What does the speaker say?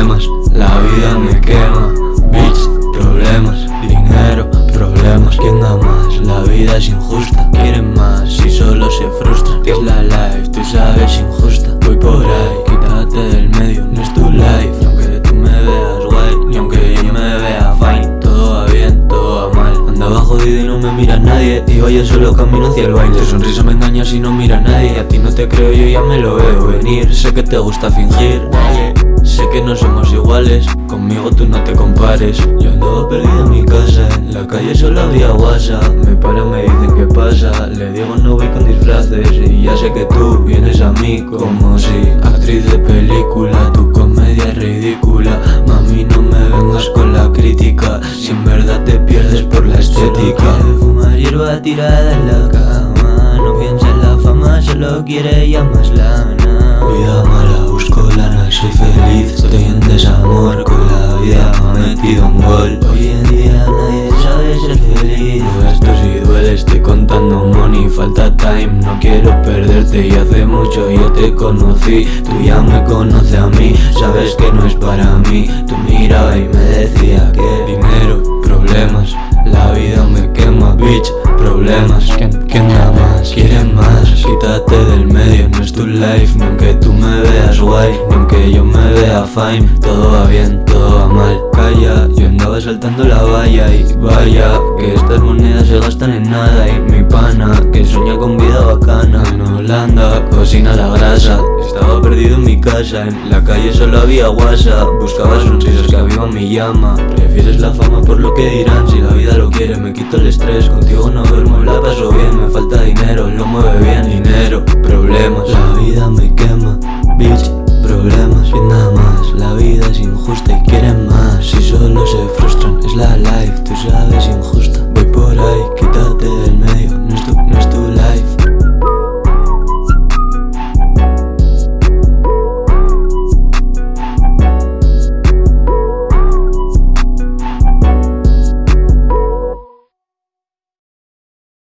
problemas, la vida me quema Bitch, problemas, dinero, problemas. ¿Quién da más? La vida es injusta. Quieren más y solo se frustran. Es la life, tú sabes, injusta. Voy por ahí, quítate del medio, no es tu life. Ni aunque tú me veas guay, ni aunque yo me vea fine. Todo va bien, todo va mal. Andaba jodido y no me mira nadie. Y vaya solo camino hacia el baile. Tu sonrisa me engaña si no mira a nadie. A ti no te creo, yo ya me lo veo venir. Sé que te gusta fingir, que no somos iguales, conmigo tú no te compares. Yo andaba perdido en mi casa, en la calle solo había WhatsApp. Me paran, me dicen qué pasa, le digo no voy con disfraces Y ya sé que tú vienes a mí como si Actriz de película, tu comedia es ridícula. Mami no me vengas con la crítica, si en verdad te pierdes por la estética. Fumar hierba tirada en la cama. No piensa en la fama, solo quiere ya más metido un gol. Hoy en día nadie sabe ser feliz. Esto si duele, estoy contando money, falta time No quiero perderte. Y hace mucho yo te conocí. Tú ya me conoces a mí, sabes que no es para mí. Tú miraba y me decía que dinero, problemas. La vida me quema, bitch, problemas. ¿Quién, quién da más? ¿Quieren más? Quítate del medio, no es tu life Ni aunque tú me veas guay, ni aunque yo me vea fine. Todo va bien, todo va mal Yo andaba saltando la valla Y vaya, que estas monedas se gastan en nada Y mi pana, que sueña con vida bacana En Holanda, cocina la grasa Estaba perdido en mi casa, en la calle solo había WhatsApp Buscaba sonrisas que aviva mi llama Prefieres la fama por lo que dirán Si la vida lo quiere, me quito el estrés Contigo no duermo, la paso bien Me falta dinero, lo mueve bien Dinero, problemas